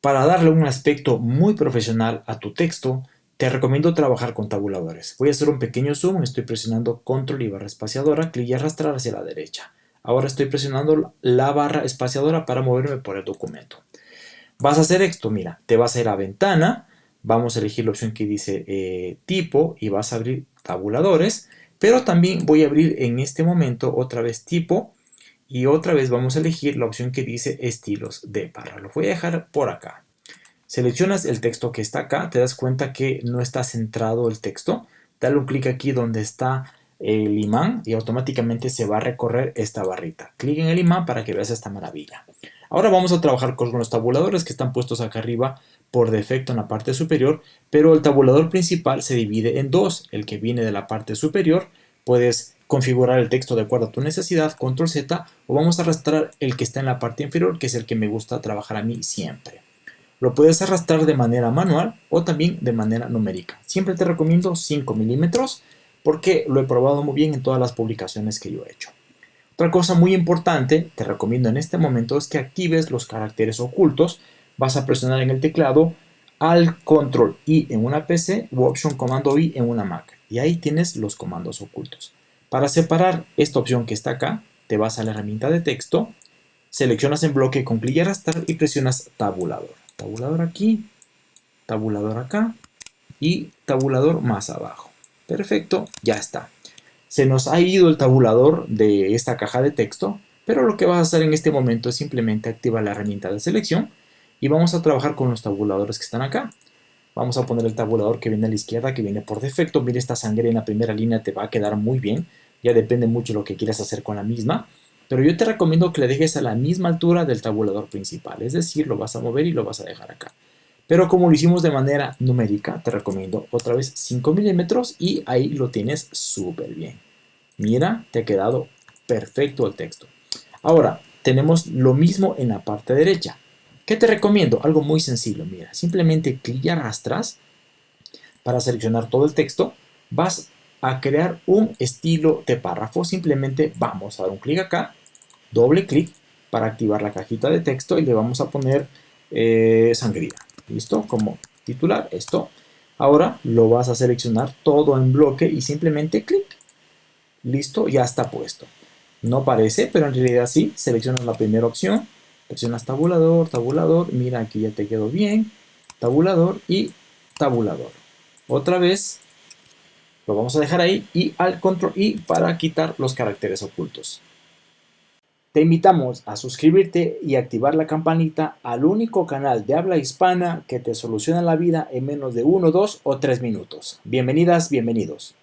Para darle un aspecto muy profesional a tu texto, te recomiendo trabajar con tabuladores. Voy a hacer un pequeño zoom, estoy presionando control y barra espaciadora, clic y arrastrar hacia la derecha. Ahora estoy presionando la barra espaciadora para moverme por el documento. Vas a hacer esto, mira, te vas a ir a ventana, vamos a elegir la opción que dice eh, tipo y vas a abrir tabuladores, pero también voy a abrir en este momento otra vez tipo y otra vez vamos a elegir la opción que dice estilos de barra. Lo voy a dejar por acá. Seleccionas el texto que está acá, te das cuenta que no está centrado el texto. Dale un clic aquí donde está el imán y automáticamente se va a recorrer esta barrita. Clic en el imán para que veas esta maravilla. Ahora vamos a trabajar con los tabuladores que están puestos acá arriba por defecto en la parte superior, pero el tabulador principal se divide en dos. El que viene de la parte superior, puedes configurar el texto de acuerdo a tu necesidad, control Z, o vamos a arrastrar el que está en la parte inferior, que es el que me gusta trabajar a mí siempre. Lo puedes arrastrar de manera manual o también de manera numérica. Siempre te recomiendo 5 milímetros porque lo he probado muy bien en todas las publicaciones que yo he hecho. Otra cosa muy importante, te recomiendo en este momento, es que actives los caracteres ocultos. Vas a presionar en el teclado al control I en una PC u option comando I en una Mac. Y ahí tienes los comandos ocultos. Para separar esta opción que está acá, te vas a la herramienta de texto, seleccionas en bloque con clic y arrastrar y presionas tabulador tabulador aquí, tabulador acá y tabulador más abajo. Perfecto, ya está. Se nos ha ido el tabulador de esta caja de texto, pero lo que vas a hacer en este momento es simplemente activar la herramienta de selección y vamos a trabajar con los tabuladores que están acá. Vamos a poner el tabulador que viene a la izquierda, que viene por defecto. Mira, esta sangre en la primera línea te va a quedar muy bien. Ya depende mucho lo que quieras hacer con la misma pero yo te recomiendo que le dejes a la misma altura del tabulador principal, es decir, lo vas a mover y lo vas a dejar acá. Pero como lo hicimos de manera numérica, te recomiendo otra vez 5 milímetros y ahí lo tienes súper bien. Mira, te ha quedado perfecto el texto. Ahora, tenemos lo mismo en la parte derecha. ¿Qué te recomiendo? Algo muy sencillo, mira, simplemente clic y arrastras para seleccionar todo el texto, vas a crear un estilo de párrafo, simplemente vamos a dar un clic acá doble clic para activar la cajita de texto y le vamos a poner eh, sangría. ¿Listo? Como titular esto. Ahora lo vas a seleccionar todo en bloque y simplemente clic. Listo, ya está puesto. No parece, pero en realidad sí. Seleccionas la primera opción, presionas tabulador, tabulador, mira aquí ya te quedó bien, tabulador y tabulador. Otra vez lo vamos a dejar ahí y al control I para quitar los caracteres ocultos. Te invitamos a suscribirte y activar la campanita al único canal de habla hispana que te soluciona la vida en menos de 1, 2 o 3 minutos. Bienvenidas, bienvenidos.